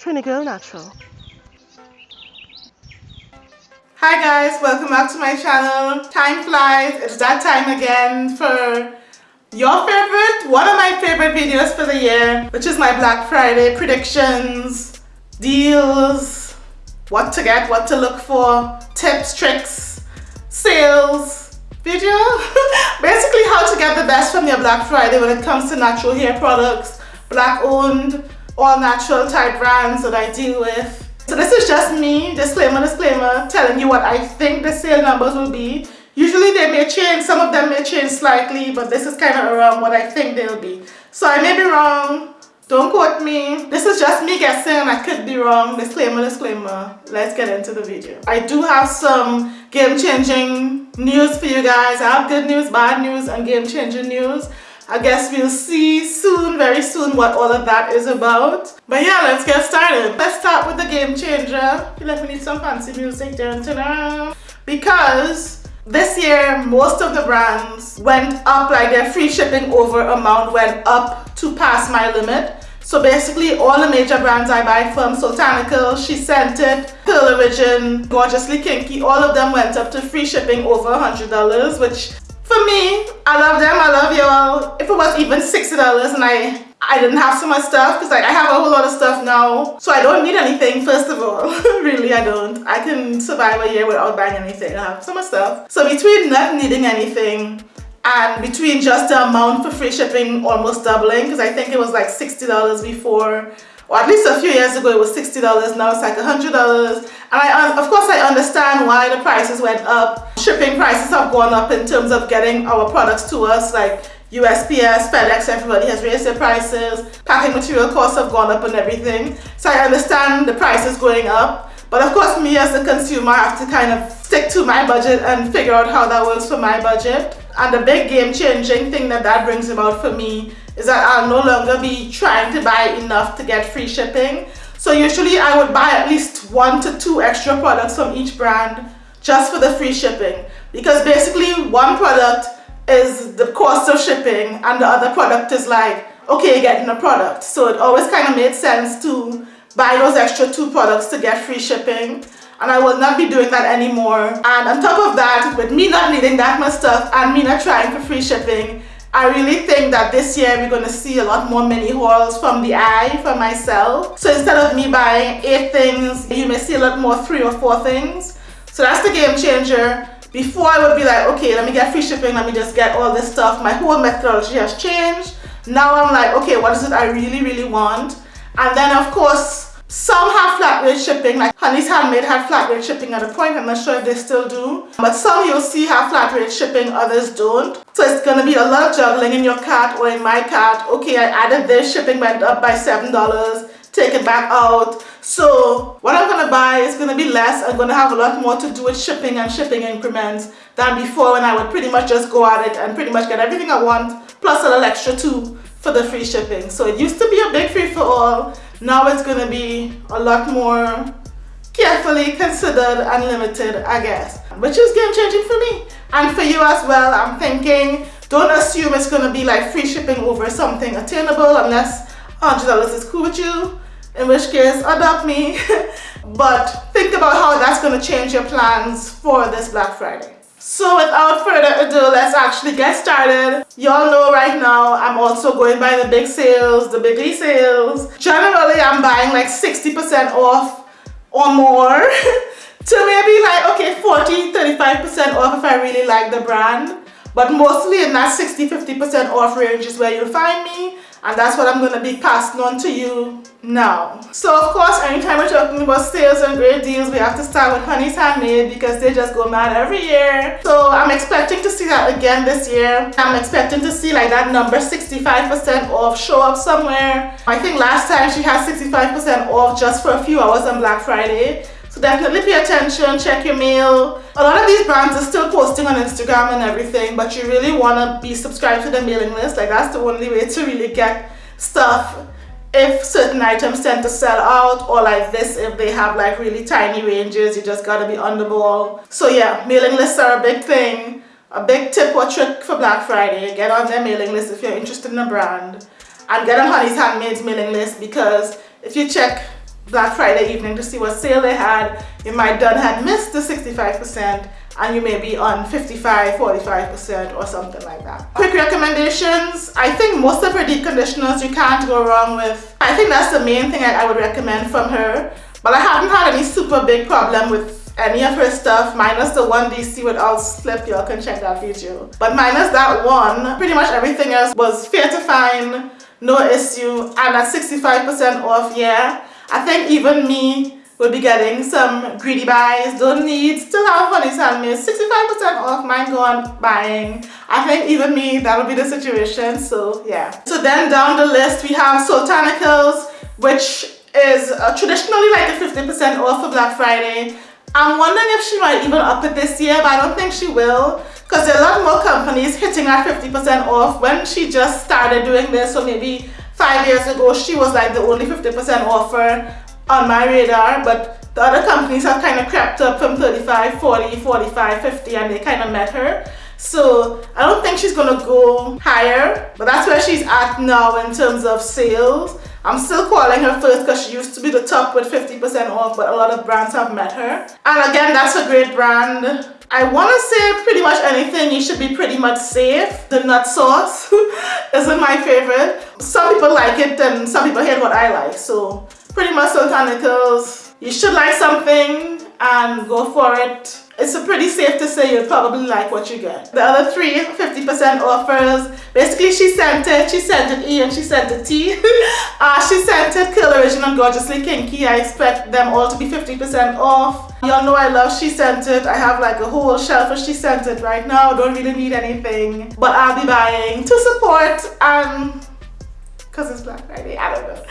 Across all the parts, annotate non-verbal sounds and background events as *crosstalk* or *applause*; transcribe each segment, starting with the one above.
Trini Girl Natural. Hi guys, welcome back to my channel. Time flies, it's that time again for your favorite, one of my favorite videos for the year, which is my Black Friday predictions, deals, what to get, what to look for, tips, tricks, sales video. *laughs* Basically how to get the best from your Black Friday when it comes to natural hair products, black owned, all natural type brands that I deal with. So this is just me, disclaimer, disclaimer, telling you what I think the sale numbers will be. Usually they may change, some of them may change slightly, but this is kind of around what I think they'll be. So I may be wrong, don't quote me. This is just me guessing and I could be wrong. Disclaimer, disclaimer. Let's get into the video. I do have some game-changing news for you guys. I have good news, bad news, and game-changing news. I guess we'll see soon, very soon, what all of that is about. But yeah, let's get started. Let's start with the game changer. feel like we need some fancy music. Dun, dun, dun. Because this year, most of the brands went up, like their free shipping over amount went up to pass my limit. So basically all the major brands I buy from, Soultanical, She Scented, Curl Origin, Gorgeously Kinky, all of them went up to free shipping over $100, which for me, I love them, I love y'all. If it was even $60 and I I didn't have so much stuff because like I have a whole lot of stuff now so I don't need anything first of all. *laughs* Really I don't. I can survive a year without buying anything. I have so much stuff. So between not needing anything and between just the amount for free shipping almost doubling because I think it was like $60 before or at least a few years ago it was $60 now it's like $100 and I uh, of course I understand why the prices went up. Shipping prices have gone up in terms of getting our products to us like USPS, FedEx, everybody has raised their prices. Packing material costs have gone up and everything. So I understand the prices going up. But of course me as a consumer I have to kind of stick to my budget and figure out how that works for my budget. And the big game changing thing that that brings about for me is that I'll no longer be trying to buy enough to get free shipping. So usually I would buy at least one to two extra products from each brand just for the free shipping. Because basically one product is the cost of shipping and the other product is like, okay, you're getting a product. So it always kind of made sense to buy those extra two products to get free shipping and I will not be doing that anymore. And on top of that, with me not needing that much stuff and me not trying for free shipping, I really think that this year we're going to see a lot more mini hauls from the eye for myself. So instead of me buying eight things, you may see a lot more three or four things. So that's the game changer. Before I would be like, okay, let me get free shipping, let me just get all this stuff. My whole methodology has changed. Now I'm like, okay, what is it I really, really want? And then of course, some have flat rate shipping, like Honey's Handmade had flat rate shipping at a point, I'm not sure if they still do. But some you'll see have flat rate shipping, others don't. So it's gonna be a lot of juggling in your cart or in my cart. Okay, I added this, shipping went up by $7, take it back out. So what I'm gonna buy is gonna be less. I'm gonna have a lot more to do with shipping and shipping increments than before when I would pretty much just go at it and pretty much get everything I want, plus a little extra too for the free shipping. So it used to be a big free for all now it's going to be a lot more carefully considered and limited I guess which is game changing for me and for you as well I'm thinking don't assume it's going to be like free shipping over something attainable unless $100 is cool with you in which case adopt me *laughs* but think about how that's going to change your plans for this Black Friday so without further ado, let's actually get started. Y'all know right now I'm also going by the big sales, the bigly sales. Generally, Buying like 60% off or more *laughs* to maybe like, okay, 40, 35% off if I really like the brand. But mostly in that 60-50% off range is where you'll find me and that's what I'm going to be passing on to you now. So of course anytime we're talking about sales and great deals we have to start with Honey's Handmade because they just go mad every year. So I'm expecting to see that again this year. I'm expecting to see like that number 65% off show up somewhere. I think last time she had 65% off just for a few hours on Black Friday. Definitely pay attention, check your mail. A lot of these brands are still posting on Instagram and everything, but you really want to be subscribed to the mailing list. Like that's the only way to really get stuff if certain items tend to sell out or like this if they have like really tiny ranges you just gotta be on the ball so yeah mailing lists are a big thing a big tip or trick for black friday get on their mailing list if you're interested in a brand and get on honey's handmade's mailing list because if you check Black Friday evening to see what sale they had. You might done had missed the 65% and you may be on 55, 45% or something like that. Quick recommendations. I think most of her deep conditioners you can't go wrong with. I think that's the main thing I would recommend from her. But I haven't had any super big problem with any of her stuff minus the one DC with all slip y'all can check that video but minus that one pretty much everything else was fair to find no issue and at 65% off yeah I think even me will be getting some greedy buys. Don't need still have funny tell me. 65% off mine go on buying. I think even me that'll be the situation so yeah. So then down the list we have Soultanicals which is uh, traditionally like a 50% off for Black Friday. I'm wondering if she might even up it this year, but I don't think she will because there are a lot more companies hitting at 50% off. When she just started doing this, so maybe five years ago, she was like the only 50% offer on my radar, but the other companies have kind of crept up from 35, 40, 45, 50, and they kind of met her. So I don't think she's gonna go higher, but that's where she's at now in terms of sales. I'm still calling her first because she used to be the top with 50% off, but a lot of brands have met her. And again, that's a great brand. I want to say pretty much anything, you should be pretty much safe. The nut sauce *laughs* isn't my favorite. Some people like it and some people hate what I like. So pretty much Soultanicals, you should like something and go for it it's pretty safe to say you'll probably like what you get. The other three 50% offers, basically she sent it, she sent it E and she sent it T. uh, *laughs* she sent it Curl Original Gorgeously Kinky. I expect them all to be 50% off. Y'all know I love She Sent It. I have like a whole shelf of She Sent It right now. Don't really need anything. But I'll be buying to support and because it's Black Friday, I don't know.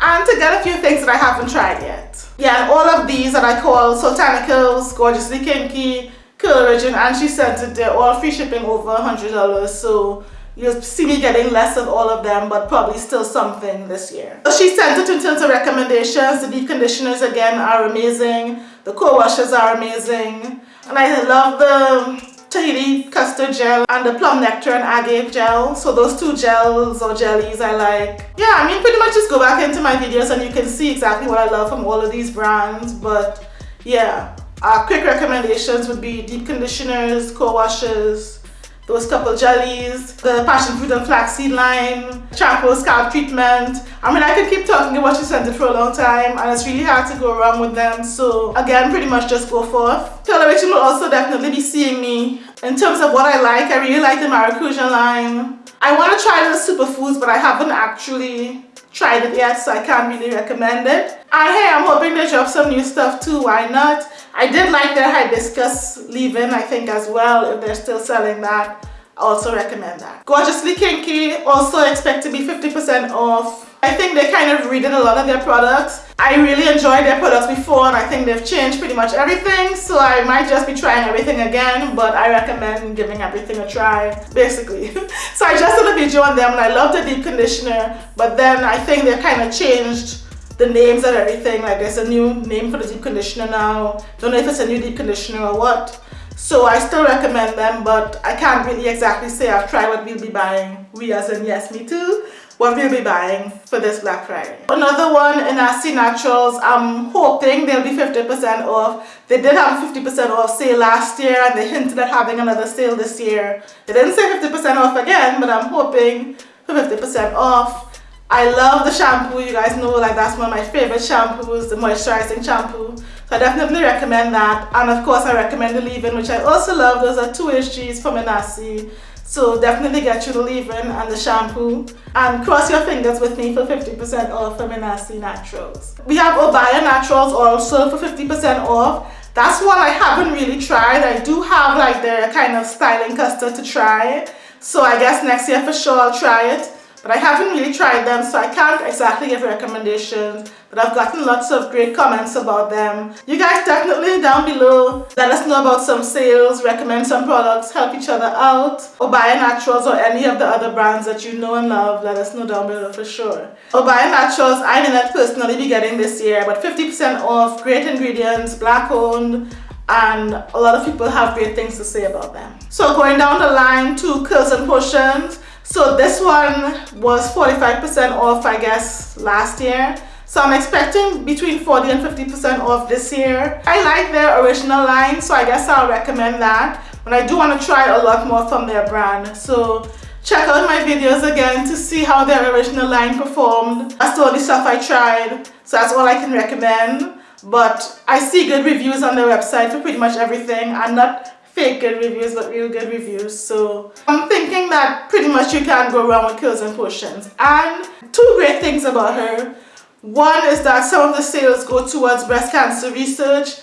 And to get a few things that I haven't tried yet. Yeah, and all of these that I call Soultanicals, Gorgeously Kinky, Curl Origin, and she sent it, they're all free shipping over $100. So you'll see me getting less of all of them, but probably still something this year. So she sent it in terms of recommendations. The deep conditioners again are amazing. The co-washes are amazing. And I love the Tahiti custard gel and the plum nectar and agave gel. So those two gels or jellies I like. Yeah, I mean pretty much just go back into my videos and you can see exactly what I love from all of these brands. But yeah, uh, quick recommendations would be deep conditioners, co-washes, those couple jellies, the passion fruit and flaxseed line, shampoo, scalp treatment. I mean, I could keep talking about sent it for a long time and it's really hard to go wrong with them. So again, pretty much just go forth. Television will also definitely be seeing me in terms of what I like. I really like the Maracuja line. I want to try the superfoods, but I haven't actually tried it yet, so I can't really recommend it. And hey, I'm hoping they drop some new stuff too, why not? I did like their hibiscus leave-in, I think, as well, if they're still selling that. I also recommend that. Gorgeously Kinky, also expect to be 50% off. I think they kind of redid a lot of their products. I really enjoyed their products before and I think they've changed pretty much everything. So I might just be trying everything again, but I recommend giving everything a try, basically. *laughs* so I just did a video on them and I love the deep conditioner, but then I think they've kind of changed the names and everything like there's a new name for the deep conditioner now don't know if it's a new deep conditioner or what so I still recommend them but I can't really exactly say I've tried what we'll be buying we as in yes me too what we'll be buying for this Black Friday. Another one in Inahsi Naturals, I'm hoping they'll be 50% off. They did have a 50% off sale last year and they hinted at having another sale this year. They didn't say 50% off again, but I'm hoping for 50% off. I love the shampoo. You guys know like that's one of my favorite shampoos, the moisturizing shampoo. So I definitely recommend that. And of course I recommend the leave-in, which I also love. Those are two HGs from Inahsi. So definitely get you the leave-in and the shampoo. And cross your fingers with me for 50% off Inahsi Naturals. We have Obaya Naturals also for 50% off. That's one I haven't really tried. I do have like their kind of styling custard to try. So I guess next year for sure I'll try it but I haven't really tried them so I can't exactly give recommendations but I've gotten lots of great comments about them. You guys definitely down below let us know about some sales, recommend some products, help each other out Obaya Naturals or any of the other brands that you know and love let us know down below for sure. Obaya Naturals I did not personally be getting this year but 50% off, great ingredients, black owned and a lot of people have great things to say about them. So going down the line to Curls and Potions so this one was 45% off I guess last year So I'm expecting between 40 and 50% off this year. I like their original line, so I guess I'll recommend that. But I do want to try a lot more from their brand. So check out my videos again to see how their original line performed. That's the stuff I tried, so that's all I can recommend. But I see good reviews on their website for pretty much everything and not fake good reviews but real good reviews. So I'm thinking that pretty much you can't go wrong with Curls and Potions. And two great things about her. One is that some of the sales go towards breast cancer research.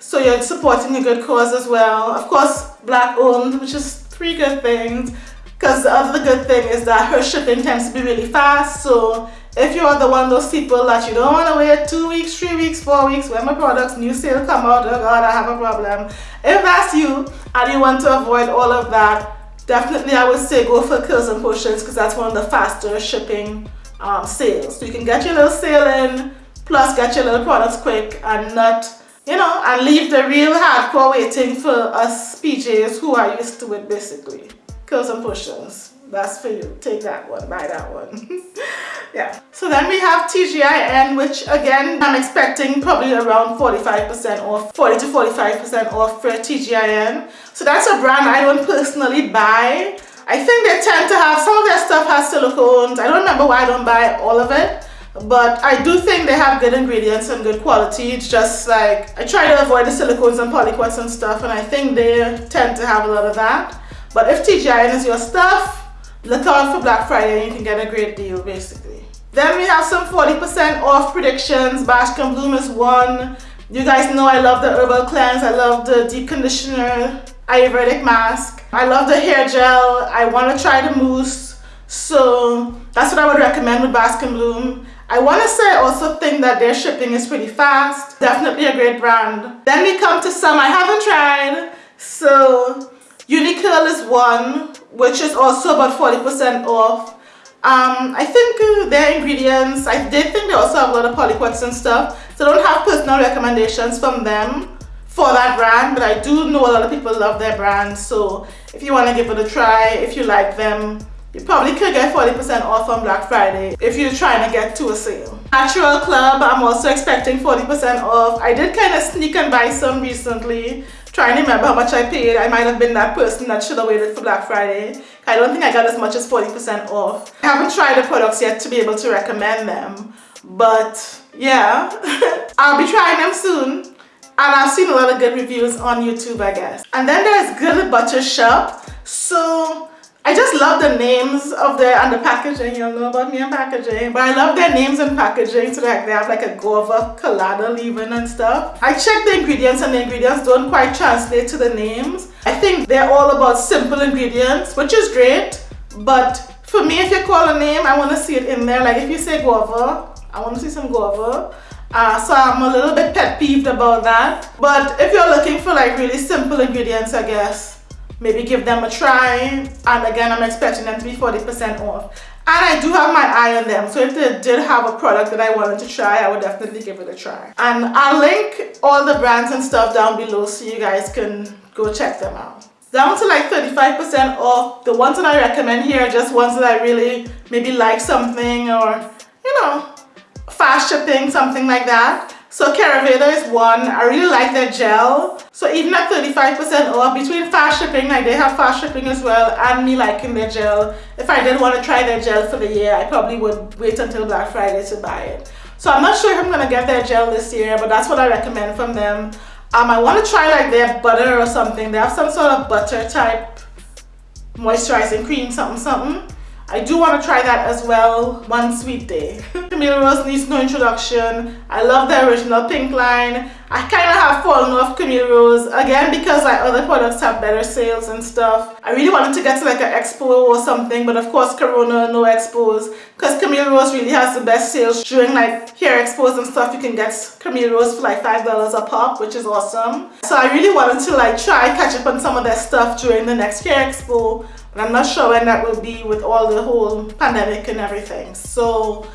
So you're supporting a good cause as well. Of course, black owned, which is three good things. Because the other good thing is that her shipping tends to be really fast. So if you're the one of those people that you don't want to wait two weeks, three weeks, four weeks when my products new sale come out, oh god I have a problem. If that's you and you want to avoid all of that, definitely I would say go for Curls and Potions because that's one of the faster shipping um, sales. So you can get your little sale in, plus get your little products quick and not, you know, and leave the real hardcore waiting for us PJs who are used to it basically. Curls and Potions. That's for you. Take that one, buy that one. *laughs* yeah. So then we have TGIN, which again, I'm expecting probably around 45% off, 40 to 45% off for TGIN. So that's a brand I don't personally buy. I think they tend to have, some of stuff has silicones. I don't remember why I don't buy all of it. But I do think they have good ingredients and good quality. It's just like, I try to avoid the silicones and polyquats and stuff. And I think they tend to have a lot of that. But if TGIN is your stuff, look out for Black Friday and you can get a great deal basically. Then we have some 40% off predictions. Bask and Bloom is one. You guys know I love the herbal cleanse. I love the deep conditioner Ayurvedic mask. I love the hair gel. I want to try the mousse. So that's what I would recommend with Bask and Bloom. I want to say I also think that their shipping is pretty fast. Definitely a great brand. Then we come to some I haven't tried. So Unicurl is one, which is also about 40% off. Um, I think uh, their ingredients, I did think they also have a lot of polyquats and stuff. So I don't have personal recommendations from them for that brand, but I do know a lot of people love their brand. So if you want to give it a try, if you like them, you probably could get 40% off on Black Friday if you're trying to get to a sale. Natural Club, I'm also expecting 40% off. I did kind of sneak and buy some recently trying to remember how much I paid. I might have been that person that should have waited for Black Friday. I don't think I got as much as 40% off. I haven't tried the products yet to be able to recommend them. But yeah, *laughs* I'll be trying them soon. And I've seen a lot of good reviews on YouTube, I guess. And then there's Good Butter Shop. So I just love the names of the and the packaging. You know about me and packaging, but I love their names and packaging. So like they have like a guava colada leaving and stuff. I checked the ingredients and the ingredients don't quite translate to the names. I think they're all about simple ingredients, which is great. But for me, if you call a name, I want to see it in there. Like if you say guava, I want to see some guava. Uh, so I'm a little bit pet peeved about that. But if you're looking for like really simple ingredients, I guess maybe give them a try. And again I'm expecting them to be 40% off. And I do have my eye on them. So if they did have a product that I wanted to try I would definitely give it a try. And I'll link all the brands and stuff down below so you guys can go check them out. Down to like 35% off. The ones that I recommend here are just ones that I really maybe like something or you know fast shipping something like that so Caraveda is one. I really like their gel. So even at 35% off, between fast shipping, like they have fast shipping as well, and me liking their gel, if I did want to try their gel for the year, I probably would wait until Black Friday to buy it. So I'm not sure if I'm going to get their gel this year, but that's what I recommend from them. Um, I want to try like their butter or something. They have some sort of butter type moisturizing cream, something, something. I do want to try that as well one sweet day. *laughs* Camille Rose needs no introduction. I love the original pink line. I kind of have fallen off Camille Rose again because like other products have better sales and stuff. I really wanted to get to like an expo or something but of course Corona no expos because Camille Rose really has the best sales during like hair expos and stuff you can get Camille Rose for like five dollars a pop which is awesome. So I really wanted to like try catch up on some of their stuff during the next hair expo I'm not sure when that will be with all the whole pandemic and everything. So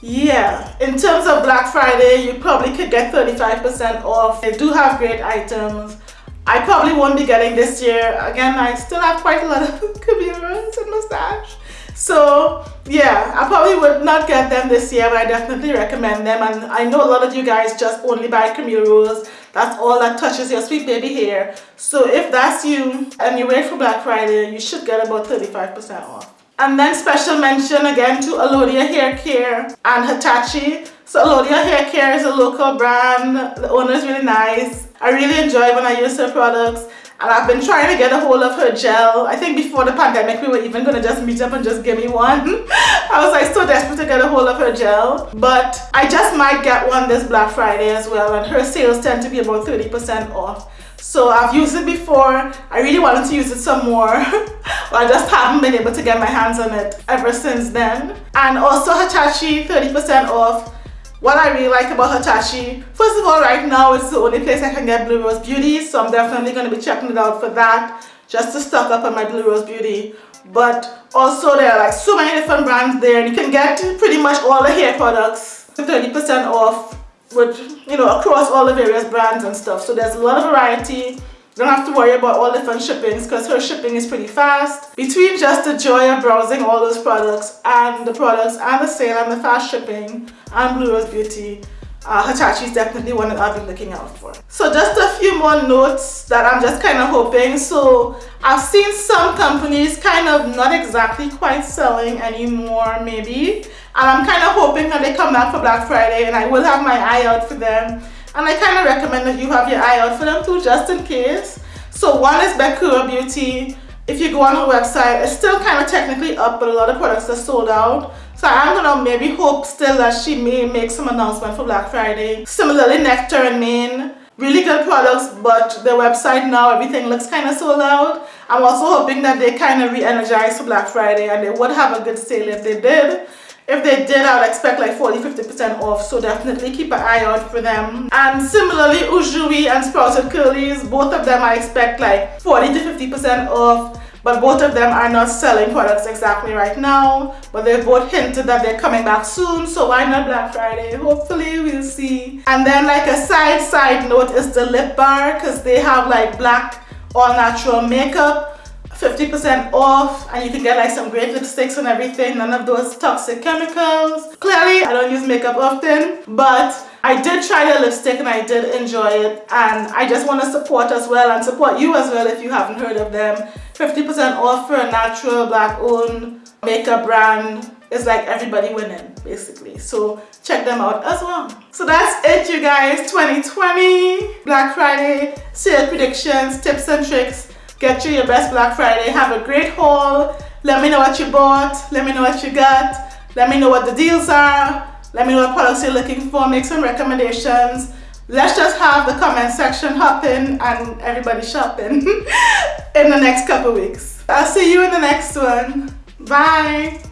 yeah, in terms of Black Friday, you probably could get 35% off. They do have great items. I probably won't be getting this year. Again, I still have quite a lot of *laughs* Kabiras and mustache. so yeah I probably would not get them this year but I definitely recommend them and I know a lot of you guys just only buy Camille Rose that's all that touches your sweet baby hair. So if that's you and you wait for Black Friday you should get about 35% off. And then special mention again to Alodia Hair Care and Hitachi. So Alodia Hair Care is a local brand. The owner is really nice. I really enjoy when I use her products and I've been trying to get a hold of her gel. I think before the pandemic we were even to just meet up and just give me one. *laughs* I was like so desperate to get a hold of her gel. But I just might get one this Black Friday as well and her sales tend to be about 30% off. So I've used it before. I really wanted to use it some more. *laughs* but I just haven't been able to get my hands on it ever since then. And also Hitachi 30% off what I really like about Hitachi, first of all, right now it's the only place I can get Blue Rose Beauty, so I'm definitely going to be checking it out for that, just to stock up on my Blue Rose Beauty. But also there are like so many different brands there, and you can get pretty much all the hair products 30% off with, you know, across all the various brands and stuff. So there's a lot of variety don't have to worry about all different shippings because her shipping is pretty fast. Between just the joy of browsing all those products and the products and the sale and the fast shipping and Blue Rose Beauty, uh, Hitachi is definitely one that I've been looking out for. So just a few more notes that I'm just kind of hoping. So I've seen some companies kind of not exactly quite selling anymore maybe. And I'm kind of hoping that they come back for Black Friday and I will have my eye out for them and I kind of recommend that you have your eye out for them too just in case. So one is Bekura Beauty. If you go on her website it's still kind of technically up but a lot of products are sold out. So I'm gonna maybe hope still that she may make some announcement for Black Friday. Similarly Nectar and Mane really good products but their website now everything looks kind of sold out. I'm also hoping that they kind of re-energize for Black Friday and they would have a good sale if they did if they did, I would expect like 40-50% off, so definitely keep an eye out for them. And similarly, Ujui and Sprouted Curlies, both of them I expect like 40 to 50% off, but both of them are not selling products exactly right now. But they've both hinted that they're coming back soon, so why not Black Friday? Hopefully we'll see. And then like a side side note is the lip bar, because they have like black all natural makeup 50% off and you can get like some great lipsticks and everything. None of those toxic chemicals. Clearly I don't use makeup often but I did try the lipstick and I did enjoy it and I just want to support as well and support you as well if you haven't heard of them. 50% off for a natural black owned makeup brand is like everybody winning basically. So check them out as well. So that's it you guys. 2020 Black Friday sale predictions tips and tricks Get you your best Black Friday. Have a great haul. Let me know what you bought. Let me know what you got. Let me know what the deals are. Let me know what products you're looking for. Make some recommendations. Let's just have the comment section hopping and everybody shopping *laughs* in the next couple weeks. I'll see you in the next one. Bye.